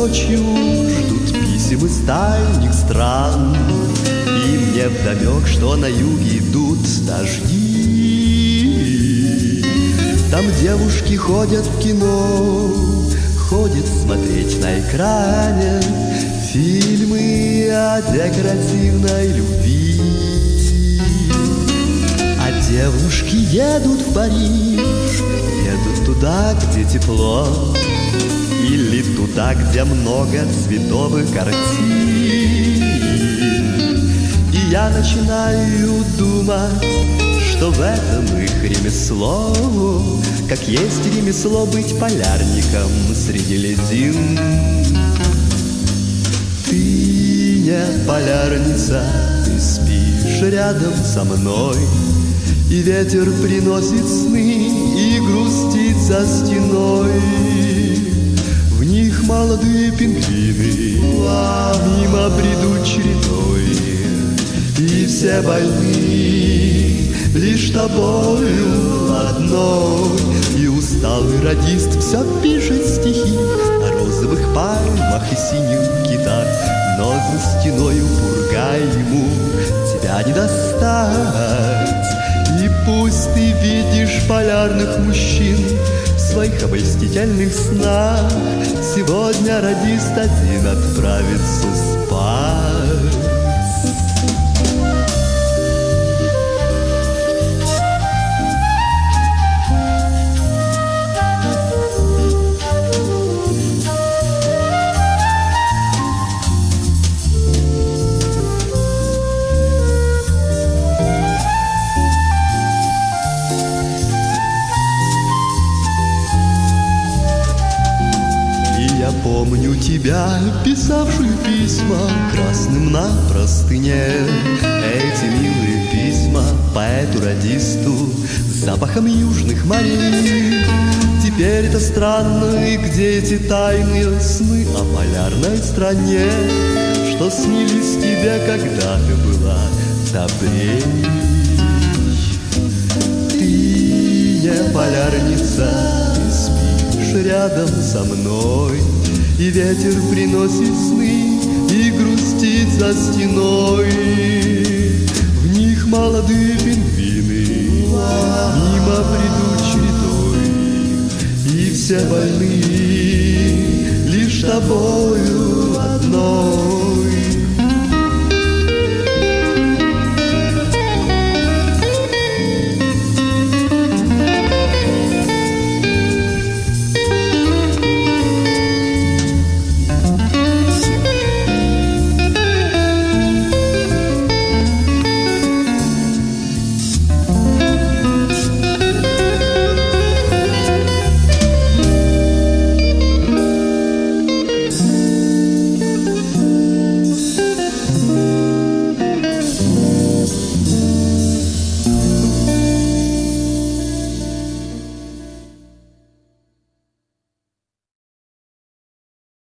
ночью ждут писем из дальних стран. И мне вдомек, что на юге идут дожди. Там девушки ходят в кино, ходят смотреть на экране Фильмы о декоративной любви. А девушки едут в Париж, едут туда, где тепло, Или туда, где много цветовых картин. И я начинаю думать, что в этом их ремесло, Как есть ремесло быть полярником среди ледин. Ты не полярница, ты спишь рядом со мной, И ветер приносит сны и грустит за стеной. Молодые пингвины. Мимо придут чередой, И все больны. Лишь тобою одной. И усталый радист все пишет стихи О розовых пальмах и синих китах. Но за стеною пурга ему тебя не достать. И пусть ты видишь полярных мужчин своих обольстительных снах. Сегодня радист один отправится спать помню тебя, писавшую письма Красным на простыне. Эти милые письма поэту-радисту С запахом южных морей. Теперь это странно, и где эти тайные сны О полярной стране? Что снились тебе, когда ты была добрей? Ты не полярница, рядом со мной. И ветер приносит сны и грустит за стеной. В них молодые пингвины мимо придут чередой. И все больны лишь тобою одной